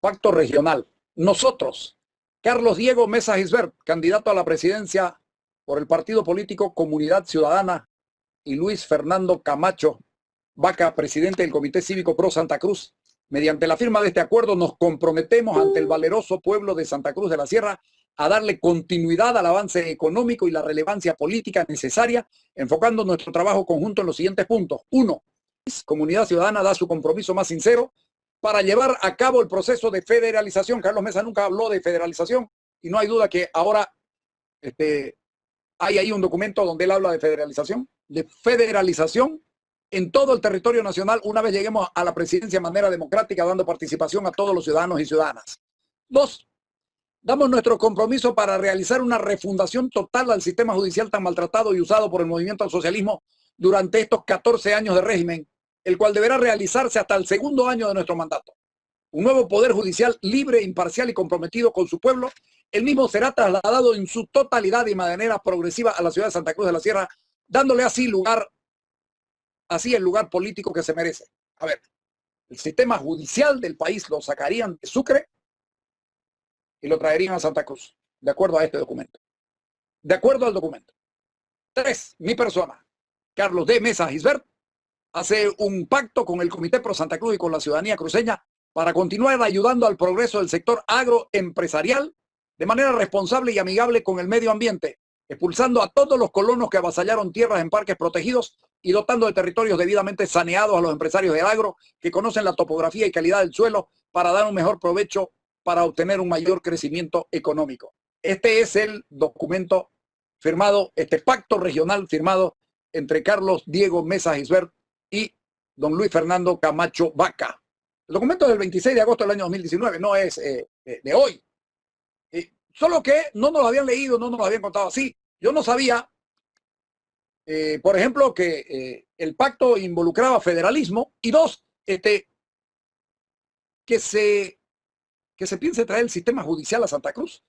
Pacto regional. Nosotros, Carlos Diego Mesa Gisbert, candidato a la presidencia por el partido político Comunidad Ciudadana, y Luis Fernando Camacho Vaca, presidente del Comité Cívico Pro Santa Cruz, mediante la firma de este acuerdo nos comprometemos ante el valeroso pueblo de Santa Cruz de la Sierra a darle continuidad al avance económico y la relevancia política necesaria, enfocando nuestro trabajo conjunto en los siguientes puntos. Uno, Comunidad Ciudadana da su compromiso más sincero para llevar a cabo el proceso de federalización. Carlos Mesa nunca habló de federalización y no hay duda que ahora este, hay ahí un documento donde él habla de federalización, de federalización en todo el territorio nacional una vez lleguemos a la presidencia de manera democrática, dando participación a todos los ciudadanos y ciudadanas. Dos, damos nuestro compromiso para realizar una refundación total al sistema judicial tan maltratado y usado por el movimiento al socialismo durante estos 14 años de régimen el cual deberá realizarse hasta el segundo año de nuestro mandato. Un nuevo poder judicial libre, imparcial y comprometido con su pueblo, el mismo será trasladado en su totalidad y manera progresiva a la ciudad de Santa Cruz de la Sierra, dándole así lugar, así el lugar político que se merece. A ver, el sistema judicial del país lo sacarían de Sucre y lo traerían a Santa Cruz, de acuerdo a este documento. De acuerdo al documento. Tres, mi persona, Carlos D. Mesa Gisbert, hace un pacto con el Comité Pro Santa Cruz y con la ciudadanía cruceña para continuar ayudando al progreso del sector agroempresarial de manera responsable y amigable con el medio ambiente, expulsando a todos los colonos que avasallaron tierras en parques protegidos y dotando de territorios debidamente saneados a los empresarios del agro que conocen la topografía y calidad del suelo para dar un mejor provecho para obtener un mayor crecimiento económico. Este es el documento firmado, este pacto regional firmado entre Carlos Diego Mesa Gisbert y don Luis Fernando Camacho Vaca. El documento del 26 de agosto del año 2019, no es eh, de hoy. solo que no nos lo habían leído, no nos lo habían contado así. Yo no sabía, eh, por ejemplo, que eh, el pacto involucraba federalismo y dos, este, que se, que se piense traer el sistema judicial a Santa Cruz.